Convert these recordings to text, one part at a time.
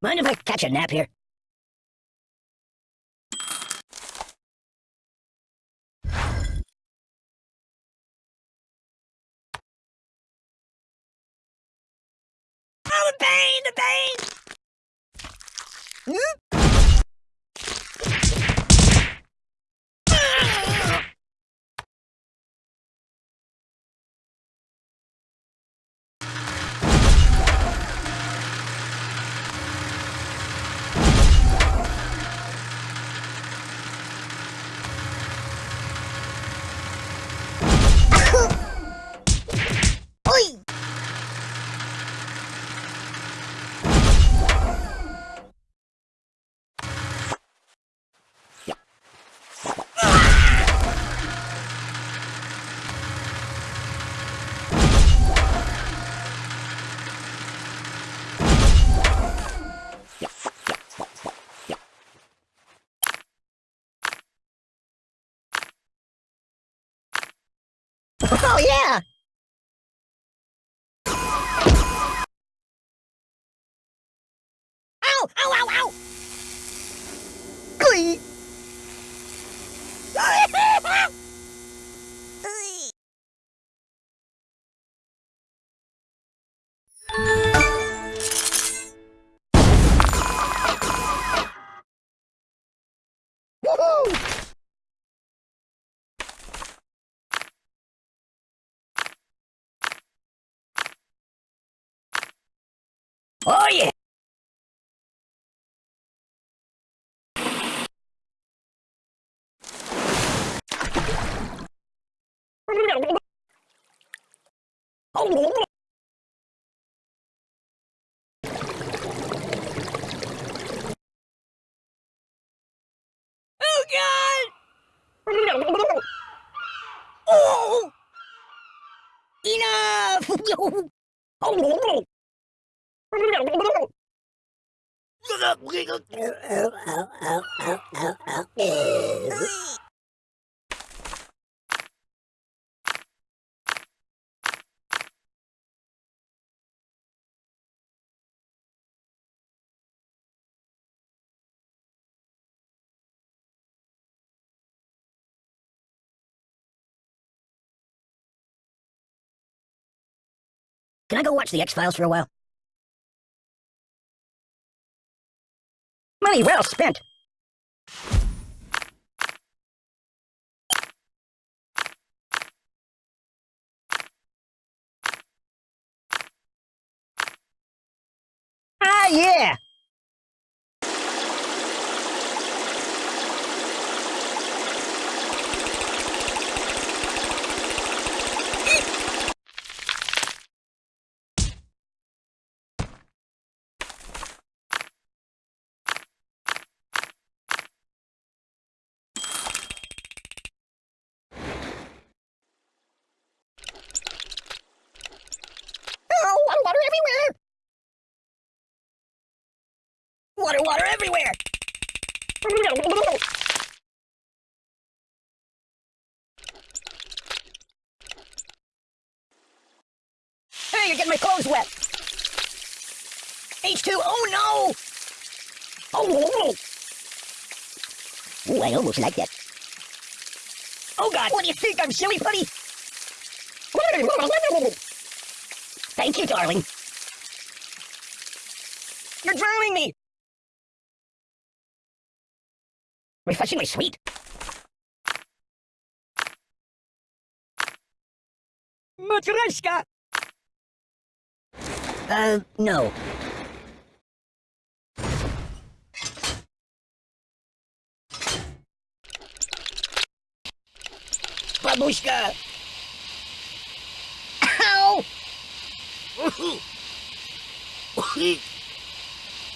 Mind if I catch a nap here? Oh, the pain, the pain! Hmm? Ah! Oi! Oh yeah! Ow! Ow! Ow! Ow! Glee! Oh yeah! Oh, God! Oh! Enough! Can I go watch the X-Files for a while? Money well spent. Ah, yeah! Everywhere! Hey, you're getting my clothes wet! H2, oh no! Oh, Ooh, I almost like that. Oh god, what do you think? I'm silly putty? Thank you, darling. You're drowning me! Refreshingly sweet. Matryoshka! Uh, no. Babushka! Ow!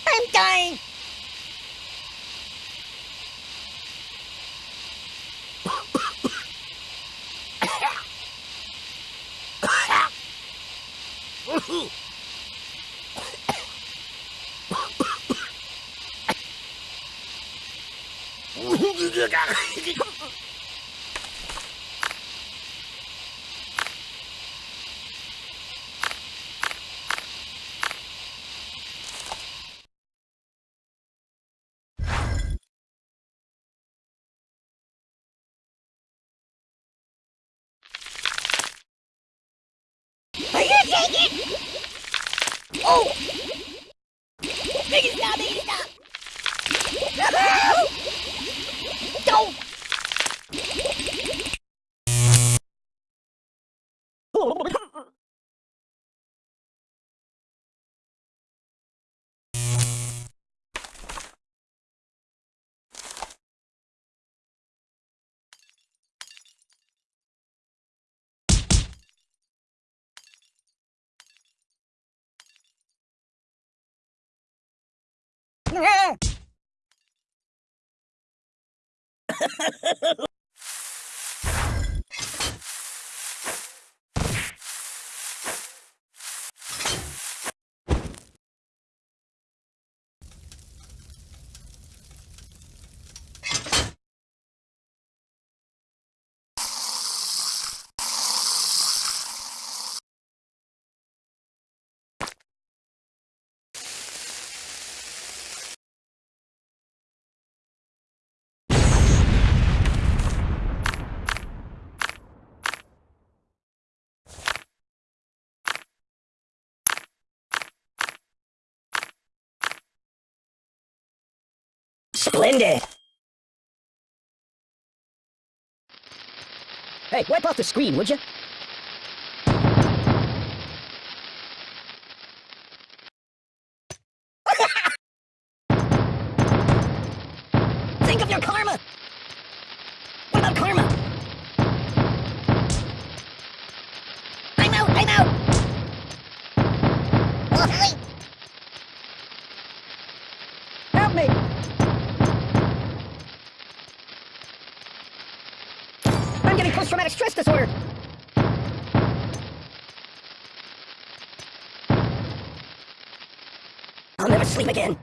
I'm dying! ググが Oh! Make it stop, make it stop! Don't! Splendid! Hey, wipe off the screen, would you? Think of your karma! What about karma? I'm out, I'm out! Post-traumatic stress disorder! I'll never sleep again.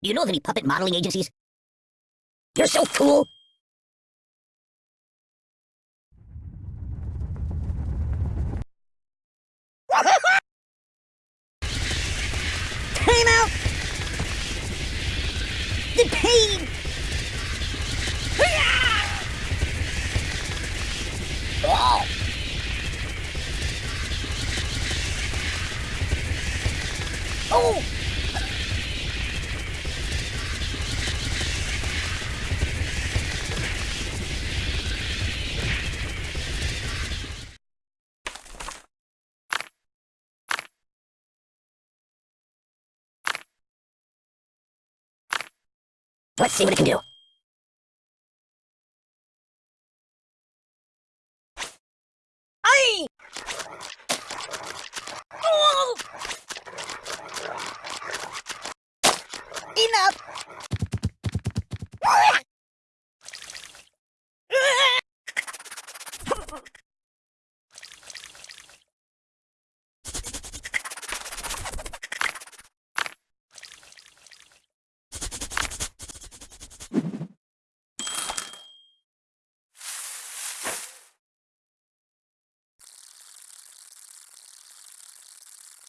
Do you know of any puppet modeling agencies? You're so cool! Let's see what it can do. Aye! Oh! Enough!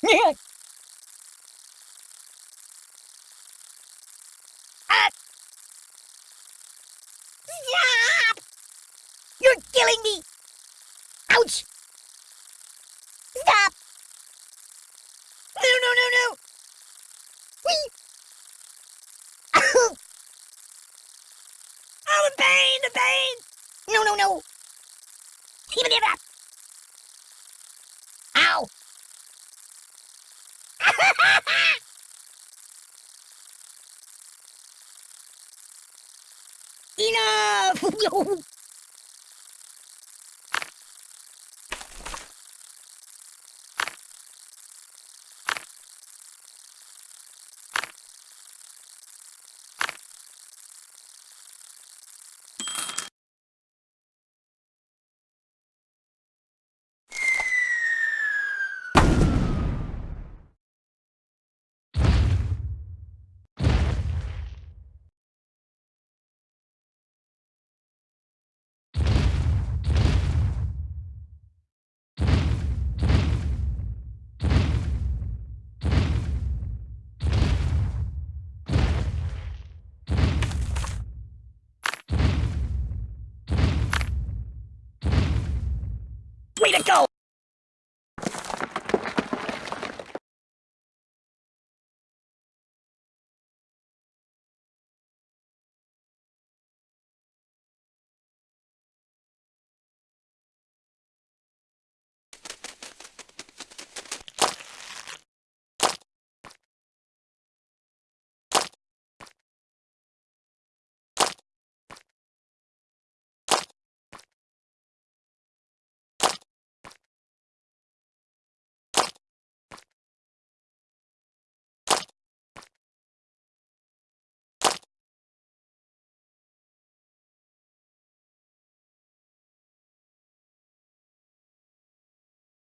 Stop! You're killing me! Ouch! Stop! No, no, no, no! Whee! oh, the pain, the pain! No, no, no! Even if Ow! Enough!